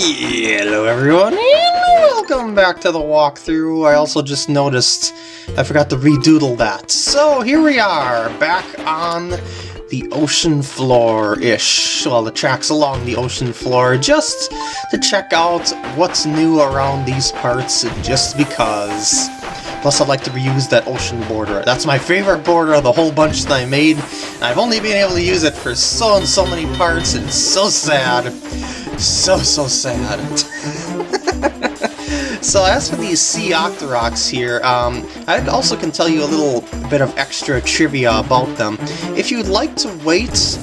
Hello everyone, and welcome back to the walkthrough. I also just noticed I forgot to redoodle that. So here we are, back on the ocean floor-ish. Well, the tracks along the ocean floor, just to check out what's new around these parts, just because. Plus, I'd like to reuse that ocean border. That's my favorite border of the whole bunch that I made. I've only been able to use it for so and so many parts, and so sad. So, so sad. so as for these sea octoroks here, um, I also can tell you a little bit of extra trivia about them. If you'd like to wait,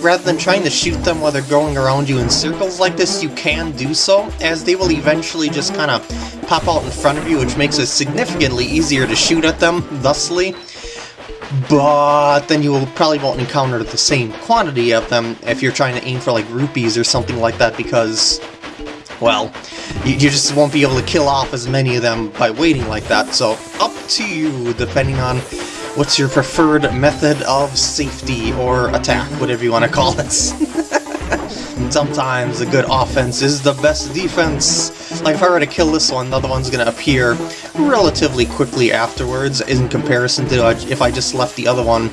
rather than trying to shoot them while they're going around you in circles like this, you can do so, as they will eventually just kind of pop out in front of you, which makes it significantly easier to shoot at them, thusly. But then you will probably won't encounter the same quantity of them if you're trying to aim for like rupees or something like that because, well, you, you just won't be able to kill off as many of them by waiting like that, so up to you depending on what's your preferred method of safety or attack, whatever you want to call it. Sometimes a good offense is the best defense. Like if I were to kill this one, the other one's going to appear relatively quickly afterwards in comparison to if I just left the other one,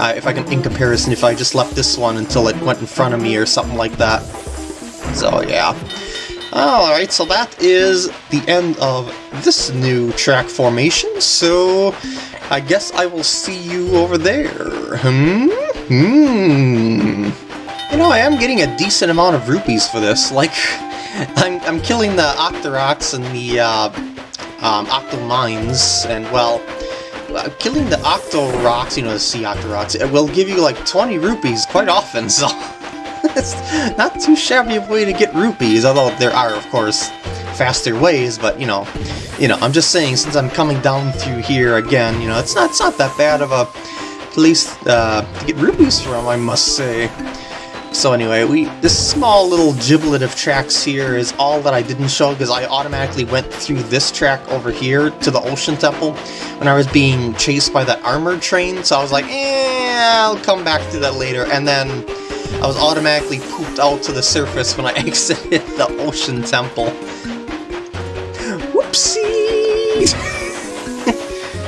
uh, if I can, in comparison if I just left this one until it went in front of me or something like that. So yeah. Alright, so that is the end of this new track formation, so I guess I will see you over there. Hmm? Hmm. You know, I am getting a decent amount of rupees for this. Like, I'm, I'm killing the Octoroks and the uh, um, Octomines, and well, uh, killing the Octoroks, you know, the Sea Octoroks, it will give you like 20 rupees quite often, so it's not too shabby a way to get rupees, although there are, of course, faster ways, but, you know, you know, I'm just saying, since I'm coming down through here again, you know, it's not, it's not that bad of a place uh, to get rupees from, I must say. So anyway, we this small little giblet of tracks here is all that I didn't show because I automatically went through this track over here to the Ocean Temple when I was being chased by that armored train, so I was like, eh, I'll come back to that later, and then I was automatically pooped out to the surface when I exited the Ocean Temple.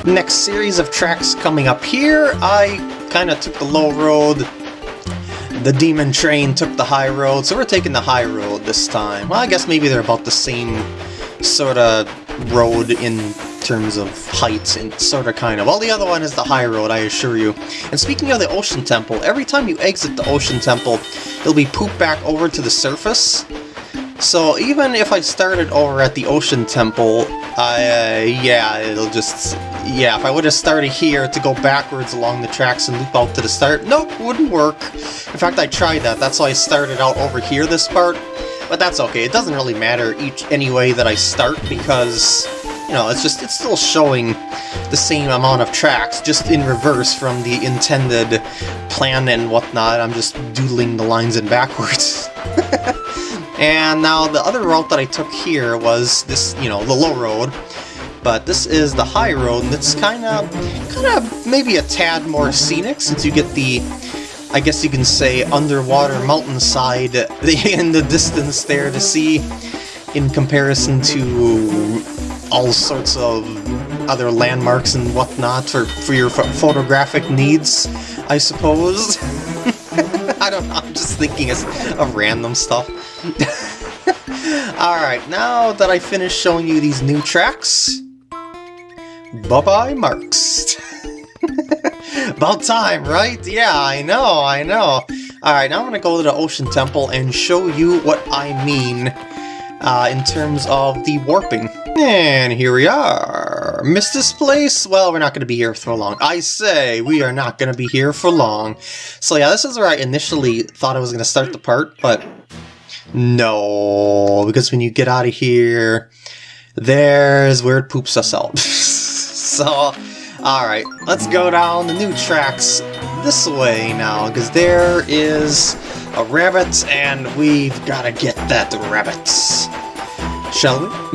Next series of tracks coming up here, I kind of took the low road, the demon train took the high road, so we're taking the high road this time. Well, I guess maybe they're about the same sort of road in terms of height and sort of kind of. Well, the other one is the high road, I assure you. And speaking of the Ocean Temple, every time you exit the Ocean Temple, it'll be pooped back over to the surface. So even if I started over at the Ocean Temple, uh, yeah, it'll just... Yeah, if I would have started here to go backwards along the tracks and loop out to the start, nope, wouldn't work. In fact, I tried that, that's why I started out over here this part. But that's okay, it doesn't really matter each any way that I start because, you know, it's just, it's still showing the same amount of tracks, just in reverse from the intended plan and whatnot. I'm just doodling the lines in backwards. And now the other route that I took here was this, you know, the low road. But this is the high road, it's kind of, kind of maybe a tad more scenic, since you get the, I guess you can say, underwater mountainside in the distance there to see, in comparison to all sorts of other landmarks and whatnot for, for your photographic needs, I suppose. I don't know, I'm just thinking of random stuff. Alright, now that I finished showing you these new tracks, bye-bye marks. About time, right? Yeah, I know, I know. Alright, now I'm going to go to the Ocean Temple and show you what I mean uh, in terms of the warping. And here we are. Miss this place? Well, we're not going to be here for long. I say, we are not going to be here for long. So yeah, this is where I initially thought I was going to start the part, but no, because when you get out of here, there's where it poops us out. so, alright, let's go down the new tracks this way now, because there is a rabbit, and we've got to get that rabbit. Shall we?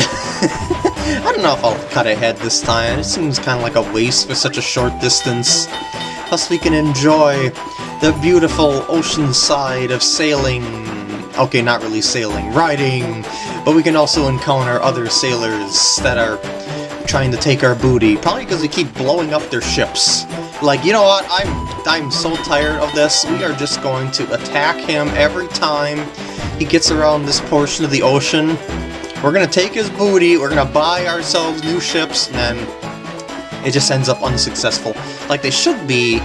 I don't know if I'll cut ahead this time, it seems kind of like a waste for such a short distance. Plus we can enjoy the beautiful ocean side of sailing okay, not really sailing, riding, but we can also encounter other sailors that are trying to take our booty, probably because they keep blowing up their ships. Like, you know what, I'm, I'm so tired of this, we are just going to attack him every time he gets around this portion of the ocean. We're gonna take his booty, we're gonna buy ourselves new ships, and then it just ends up unsuccessful. Like they should be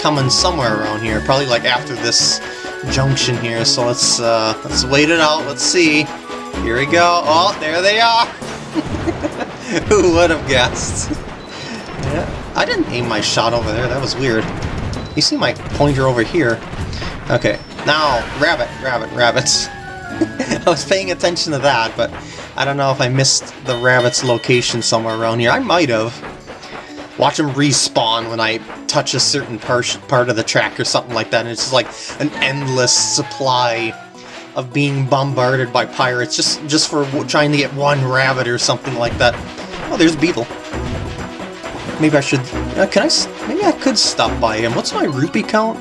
coming somewhere around here, probably like after this junction here, so let's uh, let's wait it out, let's see. Here we go, oh, there they are! Who would have guessed? yeah, I didn't aim my shot over there, that was weird. You see my pointer over here? Okay, now, rabbit, rabbit, rabbits. I was paying attention to that, but I don't know if I missed the rabbit's location somewhere around here. I might have. Watch them respawn when I touch a certain part, part of the track or something like that, and it's just like an endless supply of being bombarded by pirates just, just for trying to get one rabbit or something like that. There's Beetle. Maybe I should... Uh, can I... Maybe I could stop by him. What's my rupee count?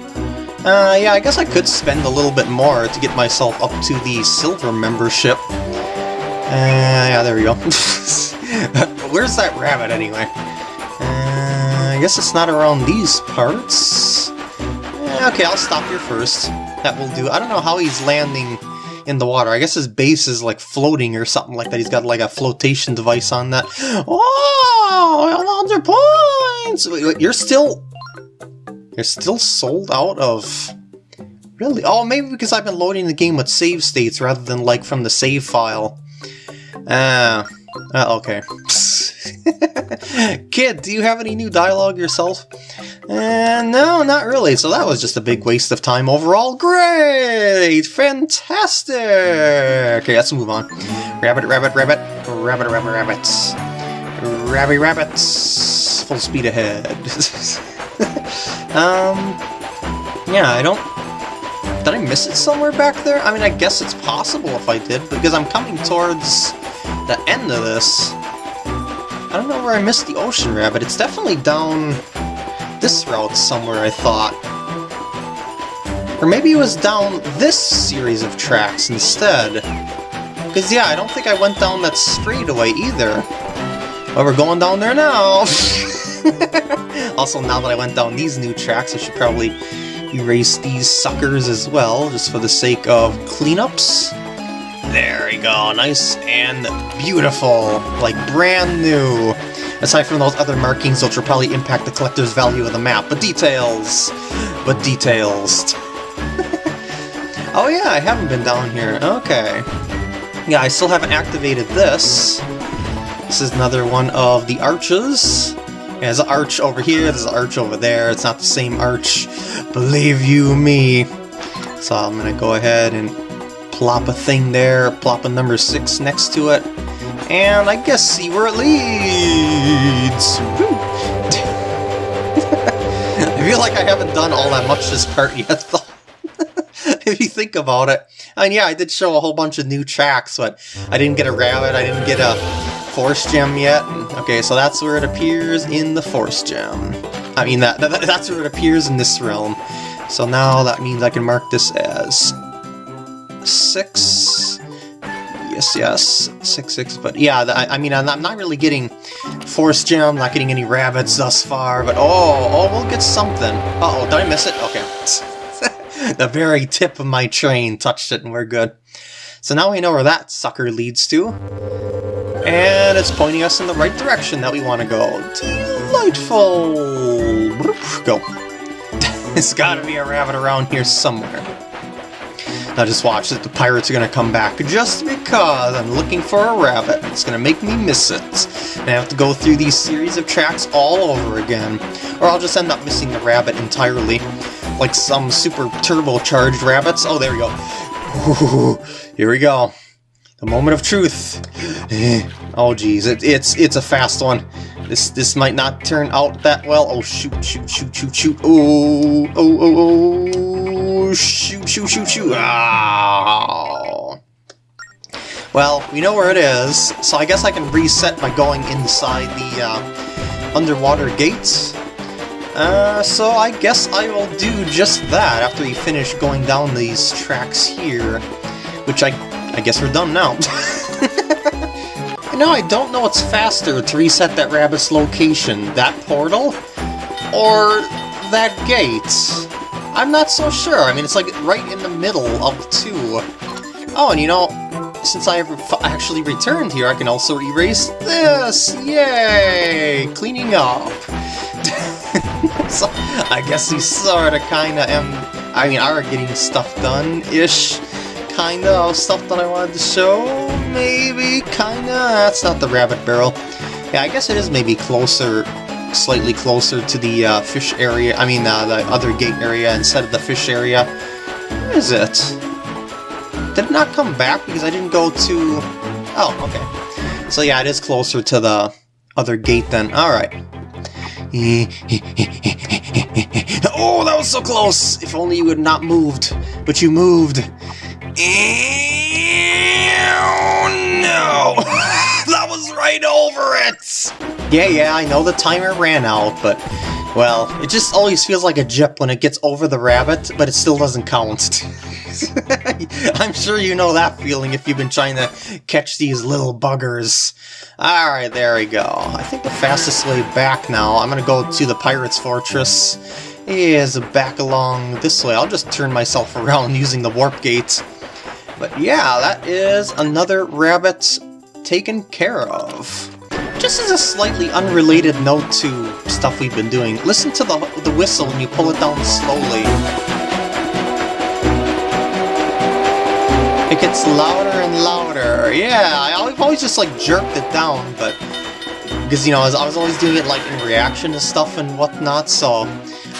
Uh, yeah, I guess I could spend a little bit more to get myself up to the silver membership. Uh, yeah, there we go. Where's that rabbit, anyway? Uh, I guess it's not around these parts. Uh, okay, I'll stop here first. That will do. I don't know how he's landing in the water. I guess his base is like floating or something like that. He's got like a flotation device on that. Oh, 100 points! You're still You're still sold out of... Really? Oh, maybe because I've been loading the game with save states rather than, like, from the save file. Ah, uh, uh, okay. Kid, do you have any new dialogue yourself? Uh, no, not really, so that was just a big waste of time overall. Great! Fantastic! Okay, let's move on. Rabbit, rabbit, rabbit, rabbit, rabbit, rabbits. Rabby rabbits! Full speed ahead. Um, yeah, I don't... Did I miss it somewhere back there? I mean, I guess it's possible if I did, because I'm coming towards the end of this. I don't know where I missed the Ocean Rabbit. It's definitely down this route somewhere, I thought. Or maybe it was down this series of tracks instead. Because, yeah, I don't think I went down that straightaway either. But we're going down there now! also, now that I went down these new tracks, I should probably erase these suckers as well, just for the sake of cleanups. There we go, nice and beautiful, like brand new. Aside from those other markings which will probably impact the collector's value of the map, but details! But details. oh yeah, I haven't been down here, okay. Yeah, I still haven't activated this. This is another one of the arches. There's an arch over here, there's an arch over there, it's not the same arch, believe you me. So I'm gonna go ahead and plop a thing there, plop a number 6 next to it, and I guess see where it leads! I feel like I haven't done all that much this part yet, though. if you think about it. And yeah, I did show a whole bunch of new tracks, but I didn't get a rabbit, I didn't get a Force Gem yet? Okay, so that's where it appears in the Force Gem. I mean, that, that that's where it appears in this realm. So now that means I can mark this as 6. Yes, yes, 6, 6. But yeah, I, I mean, I'm not, really getting Force Gem, not getting any rabbits thus far, but oh, oh, we'll get something. Uh oh did I miss it? Okay. the very tip of my train touched it and we're good. So now we know where that sucker leads to. And it's pointing us in the right direction that we want to go. Delightful! Go. There's gotta be a rabbit around here somewhere. Now just watch that the pirates are gonna come back just because I'm looking for a rabbit. It's gonna make me miss it. And I have to go through these series of tracks all over again. Or I'll just end up missing the rabbit entirely. Like some super turbocharged rabbits. Oh, there we go. here we go. The moment of truth. Eh. oh geez, it, it's it's a fast one. This this might not turn out that well. Oh shoot, shoot, shoot, shoot, shoot. Oh, oh, oh, oh, Ah. Well, we know where it is, so I guess I can reset by going inside the uh, underwater gates. Uh, so I guess I will do just that after we finish going down these tracks here. which I, I guess we're done now. now I don't know what's faster to reset that rabbit's location, that portal, or that gate. I'm not so sure. I mean, it's like right in the middle of the two. Oh, and you know, since I actually returned here, I can also erase this! Yay! Cleaning up! so, I guess we sorta kinda am, I mean, are getting stuff done-ish, kinda, of stuff that I wanted to show, maybe, kinda, that's not the rabbit barrel. Yeah, I guess it is maybe closer, slightly closer to the uh, fish area, I mean, uh, the other gate area instead of the fish area. Where is it? Did it not come back because I didn't go to... Oh, okay. So yeah, it is closer to the other gate then. Alright. oh, that was so close! If only you had not moved. But you moved. Oh, no! that was right over it! Yeah, yeah, I know the timer ran out, but... Well, it just always feels like a jip when it gets over the rabbit, but it still doesn't count. I'm sure you know that feeling if you've been trying to catch these little buggers. Alright, there we go. I think the fastest way back now, I'm gonna go to the Pirate's Fortress, is back along this way. I'll just turn myself around using the warp gate. But yeah, that is another rabbit taken care of. Just as a slightly unrelated note to stuff we've been doing, listen to the, the whistle when you pull it down slowly. It gets louder and louder. Yeah, I've always just like jerked it down, but because you know I was, I was always doing it like in reaction to stuff and whatnot. So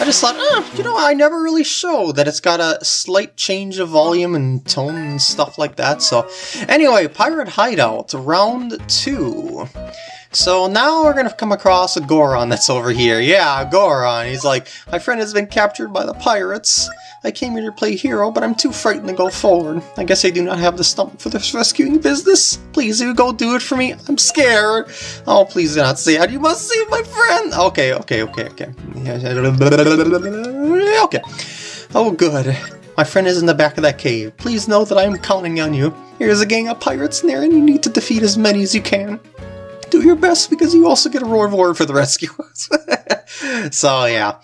I just thought, oh, you know, I never really show that it's got a slight change of volume and tone and stuff like that. So anyway, Pirate Hideout round two. So now we're gonna come across a Goron that's over here. Yeah, Goron. He's like, my friend has been captured by the pirates. I came here to play hero, but I'm too frightened to go forward. I guess I do not have the stomach for this rescuing business. Please, you go do it for me. I'm scared. Oh, please do not say that. You must save my friend. Okay, okay, okay, okay. Okay. Oh, good. My friend is in the back of that cave. Please know that I am counting on you. Here's a gang of pirates there, and you need to defeat as many as you can do your best because you also get a roar reward for the rescue. so yeah.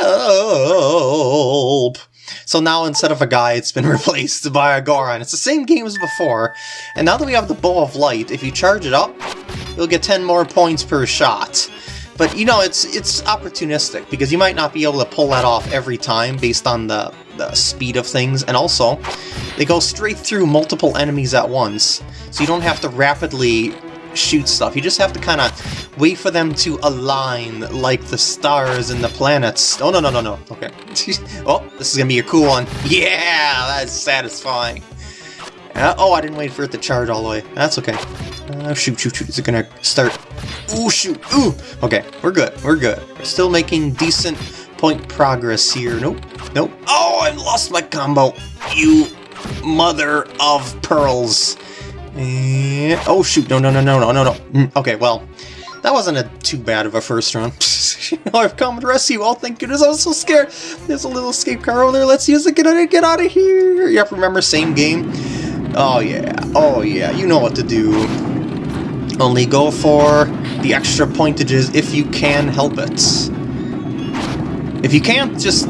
Help! So now instead of a guy, it's been replaced by a Goron. It's the same game as before, and now that we have the Bow of Light, if you charge it up, you'll get 10 more points per shot. But you know, it's it's opportunistic, because you might not be able to pull that off every time based on the, the speed of things, and also, they go straight through multiple enemies at once, so you don't have to rapidly shoot stuff. You just have to kind of wait for them to align like the stars and the planets. Oh, no, no, no, no. Okay. oh, this is going to be a cool one. Yeah, that's satisfying. Uh, oh, I didn't wait for it to charge all the way. That's okay. Uh, shoot, shoot, shoot. Is it going to start? Ooh, shoot. Ooh. Okay, we're good. We're good. We're still making decent point progress here. Nope. Nope. Oh, I lost my combo. You mother of pearls. And, oh shoot, no, no, no, no, no, no, no. Mm, okay, well, that wasn't a too bad of a first run. I've come to rescue. Oh, thank goodness, I was so scared. There's a little escape car over there. Let's use it. Get out of, get out of here. Yep, remember, same game. Oh, yeah. Oh, yeah. You know what to do. Only go for the extra pointages if you can help it. If you can't, just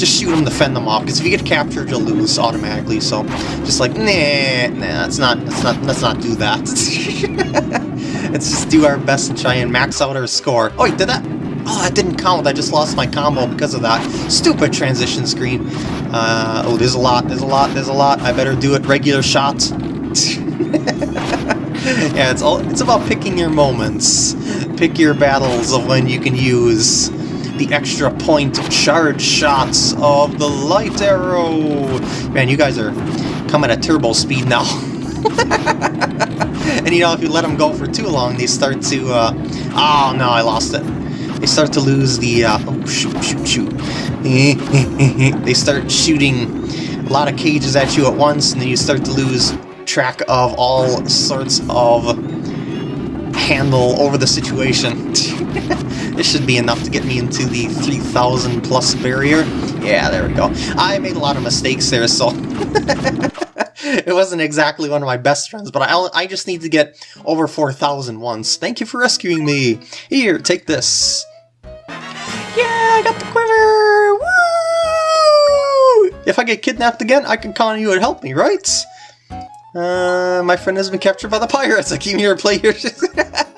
just shoot them to fend them off, because if you get captured, you'll lose automatically, so just like, nah, nah, let's not, let's not, let's not do that. let's just do our best and try and max out our score. Oh, wait, did that? Oh, that didn't count. I just lost my combo because of that stupid transition screen. Uh, oh, there's a lot, there's a lot, there's a lot. I better do it regular shots. yeah, it's all it's about picking your moments. Pick your battles of when you can use the extra point charge shots of the light arrow. Man, you guys are coming at turbo speed now. and you know, if you let them go for too long, they start to, uh, oh no, I lost it. They start to lose the, uh, oh shoot, shoot, shoot. they start shooting a lot of cages at you at once, and then you start to lose track of all sorts of handle over the situation. this should be enough to get me into the 3000 plus barrier. Yeah, there we go. I made a lot of mistakes there, so... it wasn't exactly one of my best friends, but I, I just need to get over 4,000 once. Thank you for rescuing me. Here, take this. Yeah, I got the quiver! Woo! If I get kidnapped again, I can call you and help me, right? Uh, my friend has been captured by the pirates. I came here to play here.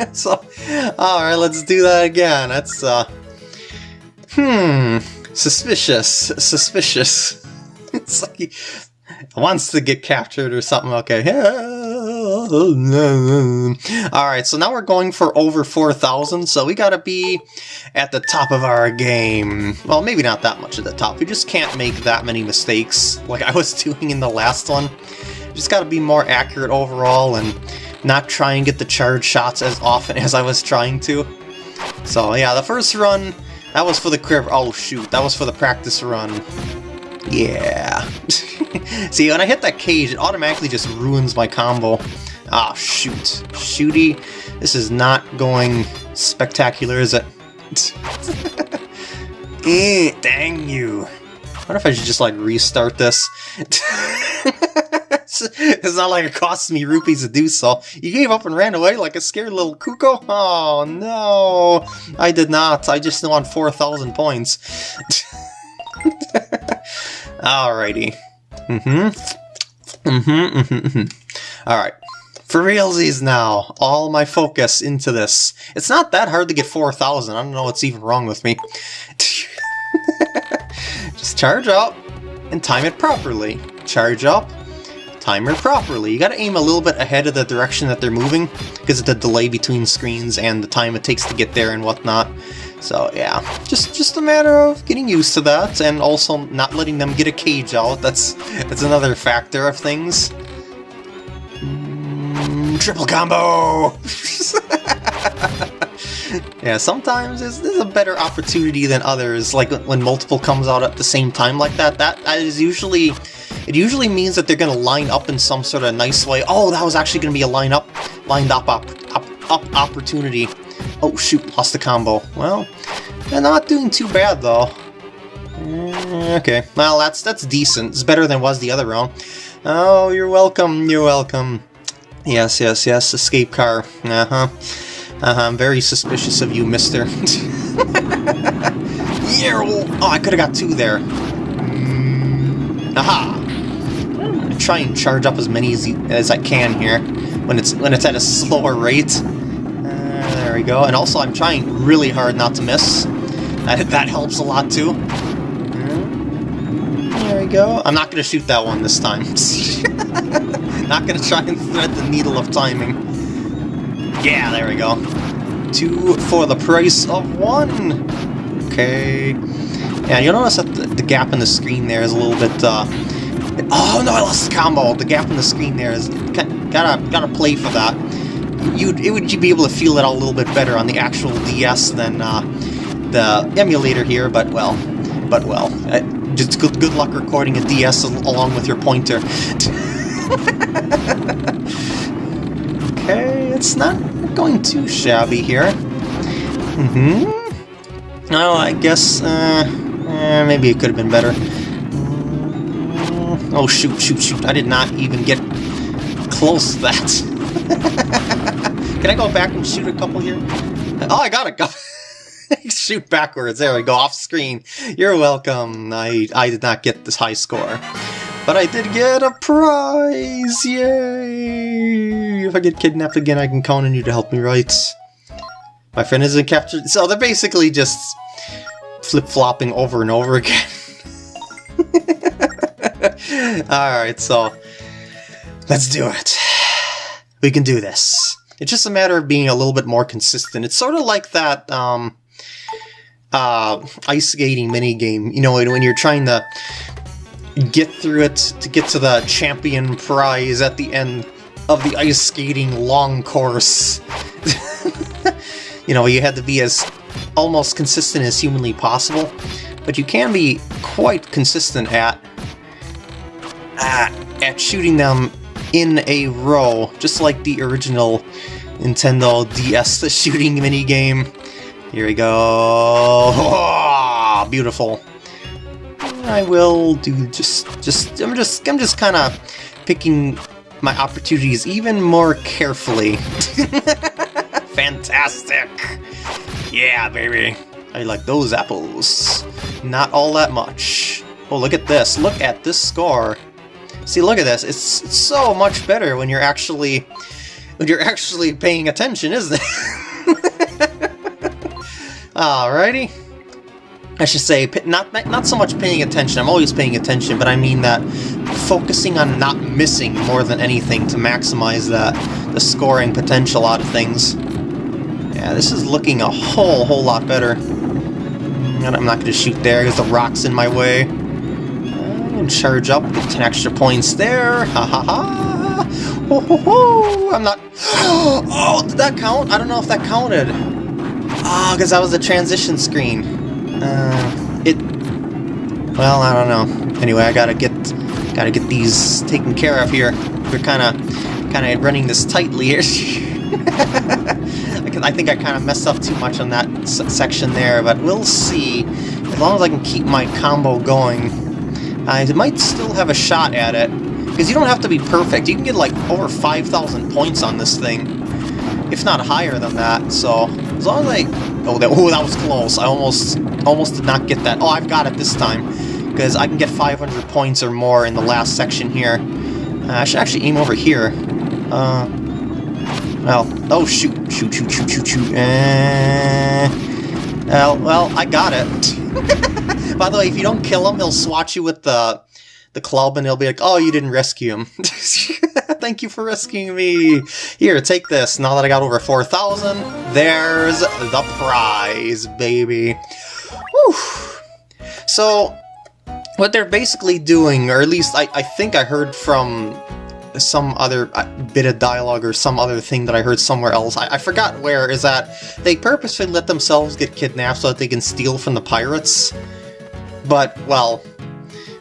so, alright, let's do that again. That's, uh... Hmm... Suspicious. Suspicious. it's like he wants to get captured or something. Okay. Alright, so now we're going for over 4,000, so we gotta be at the top of our game. Well, maybe not that much at the top. We just can't make that many mistakes like I was doing in the last one. Just gotta be more accurate overall and not try and get the charge shots as often as I was trying to. So yeah, the first run, that was for the crib. Oh shoot, that was for the practice run. Yeah. See, when I hit that cage, it automatically just ruins my combo. Ah, oh, shoot. Shooty, this is not going spectacular, is it? eh, dang you. What if I should just, like, restart this? it's not like it costs me rupees to do so. You gave up and ran away like a scared little cuckoo? Oh, no. I did not. I just want 4,000 points. Alrighty. Mm-hmm. Mm-hmm, mm-hmm, mm-hmm. Alright. For realsies now, all my focus into this. It's not that hard to get 4,000. I don't know what's even wrong with me. Just charge up and time it properly. Charge up, timer properly. You gotta aim a little bit ahead of the direction that they're moving, because of the delay between screens and the time it takes to get there and whatnot. So yeah, just just a matter of getting used to that, and also not letting them get a cage out. That's that's another factor of things. Mm, triple combo! yeah, sometimes there's, a better opportunity than others, like when multiple comes out at the same time like that. That, that is usually it usually means that they're going to line up in some sort of nice way. Oh, that was actually going to be a line up, lined up, up, up, up opportunity. Oh shoot, lost the combo. Well, they're not doing too bad though. Mm, okay, well that's that's decent. It's better than was the other round. Oh, you're welcome, you're welcome. Yes, yes, yes, escape car. Uh-huh. Uh-huh, I'm very suspicious of you, mister. yeah, oh, I could have got two there. Aha! Try and charge up as many as, as I can here when it's when it's at a slower rate. Uh, there we go. And also I'm trying really hard not to miss. That, that helps a lot too. There we go. I'm not going to shoot that one this time. not going to try and thread the needle of timing. Yeah, there we go. Two for the price of one. Okay. Yeah, you'll notice that the, the gap in the screen there is a little bit uh, Oh no, I lost the combo. The gap in the screen there is gotta gotta play for that. You'd it would you be able to feel it a little bit better on the actual DS than uh, the emulator here, but well, but well, uh, just good good luck recording a DS along with your pointer. okay, it's not going too shabby here. Mm-hmm. Oh, I guess uh, eh, maybe it could have been better. Oh, shoot, shoot, shoot. I did not even get close to that. Can I go back and shoot a couple here? Oh, I got it. shoot backwards. There we go, off screen. You're welcome. I, I did not get this high score. But I did get a prize! Yay! If I get kidnapped again, I can count on you to help me, right? My friend isn't captured. So they're basically just flip-flopping over and over again. Alright, so let's do it. We can do this. It's just a matter of being a little bit more consistent. It's sort of like that um, uh, ice skating mini game. You know, when you're trying to get through it to get to the champion prize at the end of the ice skating long course. you know, you had to be as almost consistent as humanly possible, but you can be quite consistent at at shooting them in a row, just like the original Nintendo DS the shooting minigame. Here we go. Oh, beautiful. I will do just, just, I'm just, I'm just kind of picking my opportunities even more carefully. Fantastic! Yeah, baby! I like those apples. Not all that much. Oh, look at this. Look at this score. See, look at this. It's, so much better when you're actually when you're actually paying attention, isn't it? Alrighty. I should say, not, not so much paying attention, I'm always paying attention, but I mean that focusing on not missing more than anything to maximize that, the scoring potential out of things. Yeah, this is looking a whole, whole lot better. And I'm not going to shoot there because the rock's in my way. Charge up, get 10 extra points there. Ha ha ha! Ho ho ho! I'm not... Oh, did that count? I don't know if that counted. Ah, oh, because that was the transition screen. Uh, it... Well, I don't know. Anyway, I gotta get gotta get these taken care of here. We're kind of kind of running this tightly here. I think I kind of messed up too much on that section there, but we'll see. As long as I can keep my combo going, I might still have a shot at it. Because you don't have to be perfect. You can get like over 5,000 points on this thing. If not higher than that, so as long as I... Oh, that, oh, that was close. I almost, almost did not get that. Oh, I've got it this time. Because I can get 500 points or more in the last section here. Uh, I should actually aim over here. Uh, well, oh shoot, shoot, shoot, shoot, shoot, shoot. Uh, well, well, I got it. By the way, if you don't kill him, he'll swat you with the the club, and he'll be like, "Oh, you didn't rescue him. Thank you for rescuing me. Here, take this. Now that I got over four thousand, there's the prize, baby." Whew. So, what they're basically doing, or at least I, I think I heard from some other uh, bit of dialogue or some other thing that I heard somewhere else. I, I, forgot where, is that they purposely let themselves get kidnapped so that they can steal from the pirates. But, well,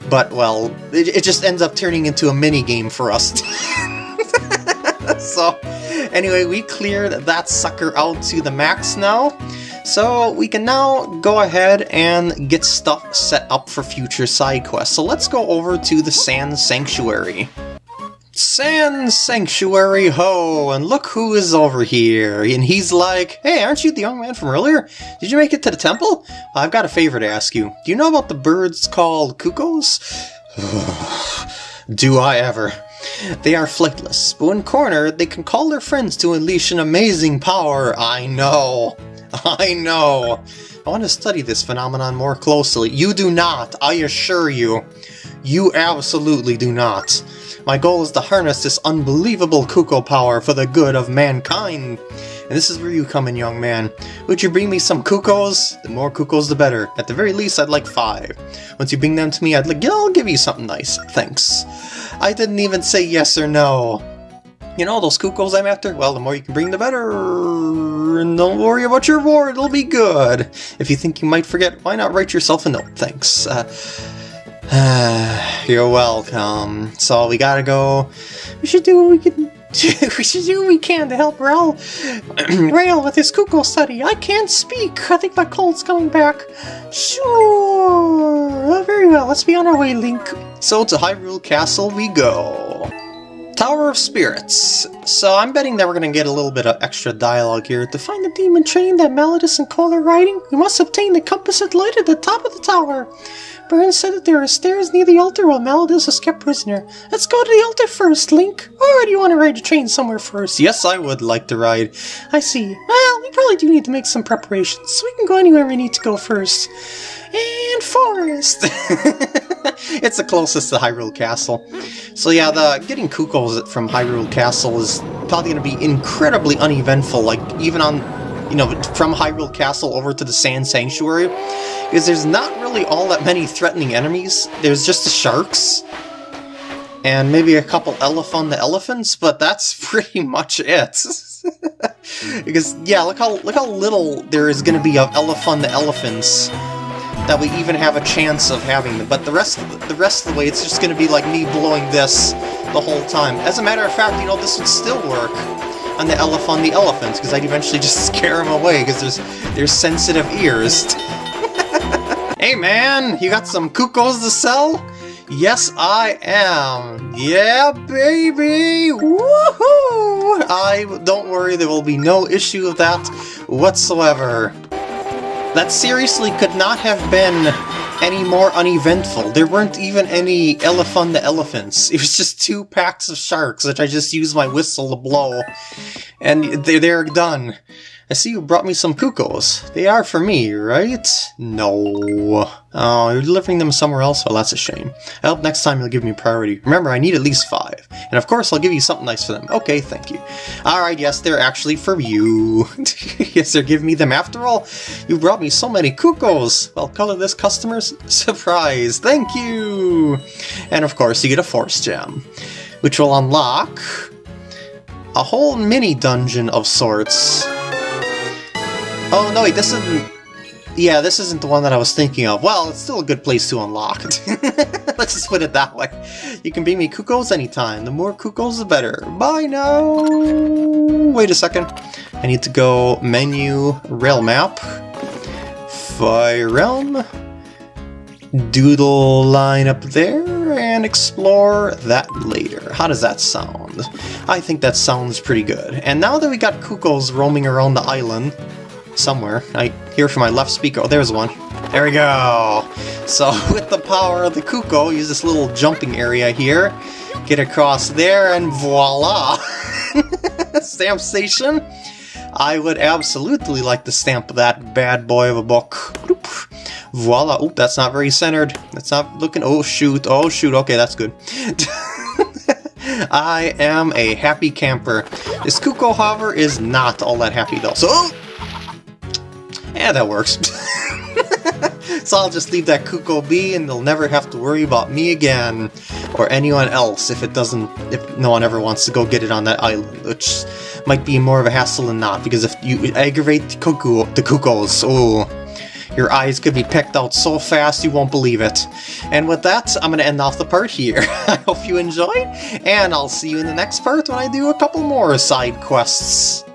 but, well, it, it just ends up turning into a mini-game for us. so, anyway, we cleared that sucker out to the max now. So we can now go ahead and get stuff set up for future side quests. So let's go over to the Sand Sanctuary. Sand Sanctuary Ho, and look who is over here. And he's like, hey, aren't you the young man from earlier? Did you make it to the temple? I've got a favor to ask you. Do you know about the birds called cuccos? Do I ever. They are flightless, but when cornered, they can call their friends to unleash an amazing power. I know. I know. I want to study this phenomenon more closely. You do not, I assure you. You absolutely do not. My goal is to harness this unbelievable Cucco power for the good of mankind. And this is where you come in, young man. Would you bring me some Cuccos? The more Cuccos, the better. At the very least, I'd like five. Once you bring them to me, I'd like, I'll give you something nice. Thanks. I didn't even say yes or no. You know, those Cuccos I'm after? Well, the more you can bring, the better. And don't worry about your reward, it'll be good. If you think you might forget, why not write yourself a note? Thanks. Uh, You're welcome. So we gotta go. We should do what we can. we should do what we can to help Rail, Rail with his Cucco study. I can't speak. I think my cold's coming back. Sure. Oh, very well. Let's be on our way, Link. So to Hyrule Castle we go. Tower of Spirits. So I'm betting that we're going to get a little bit of extra dialogue here. To find the demon train that Malladus and Cole are riding, we must obtain the compass at light at the top of the tower. Byrne said that there are stairs near the altar while Malladus is kept prisoner. Let's go to the altar first, Link. Or do you want to ride the train somewhere first? Yes, I would like to ride. I see. Well, we probably do need to make some preparations, so we can go anywhere we need to go first. And forest! it's the closest to Hyrule Castle. So yeah, the getting Cuccos from Hyrule Castle is probably going to be incredibly uneventful, like even on you know, from Hyrule Castle over to the Sand Sanctuary, because there's not really all that many threatening enemies. There's just the sharks, and maybe a couple Elephant the elephants, but that's pretty much it. because yeah, look how look how little there is going to be of Elephant the elephants that we even have a chance of having them. But the rest of the, the rest of the way, it's just going to be like me blowing this the whole time. As a matter of fact, you know, this would still work on the elephant the elephants, because I'd eventually just scare them away, because there's, there's sensitive ears. Hey man, you got some Cuccos to sell? Yes, I am. Yeah, baby! Woohoo! I don't worry, there will be no issue of that whatsoever. That seriously could not have been any more uneventful. There weren't even any Elephunda elephants. It was just two packs of sharks that I just used my whistle to blow. And they're done. I see you brought me some Cuccos. They are for me, right? No. Oh, you're delivering them somewhere else? Well, that's a shame. I hope next time you'll give me priority. Remember, I need at least five. And of course, I'll give you something nice for them. Okay, thank you. Alright, yes, they're actually for you. yes, they're giving me them after all. You brought me so many Cuccos. Well, color this customer's surprise. Thank you! And of course, you get a Force Gem, which will unlock a whole mini dungeon of sorts. Oh, no, wait, this isn't... Yeah, this isn't the one that I was thinking of. Well, it's still a good place to unlock. Let's just put it that way. You can bring me Cuccos anytime. The more Cuccos, the better. Bye now! Wait a second. I need to go menu, rail map, fire realm, doodle line up there, and explore that later. How does that sound? I think that sounds pretty good. And now that we got Cuccos roaming around the island, somewhere. I hear from my left speaker. Oh, there's one. There we go! So, with the power of the Cucco, use this little jumping area here, get across there, and voila! stamp station! I would absolutely like to stamp that bad boy of a book. Voila! Oh, that's not very centered. That's not looking... Oh, shoot. Oh, shoot. Okay, that's good. I am a happy camper. This Cucco, however, is not all that happy, though. So... Oh! Yeah, that works. so I'll just leave that Cucco be and they'll never have to worry about me again. Or anyone else if it doesn't, if no one ever wants to go get it on that island, which might be more of a hassle than not, because if you aggravate the cucco, the Cuccos, oh, your eyes could be picked out so fast you won't believe it. And with that, I'm going to end off the part here. I hope you enjoyed, and I'll see you in the next part when I do a couple more side quests.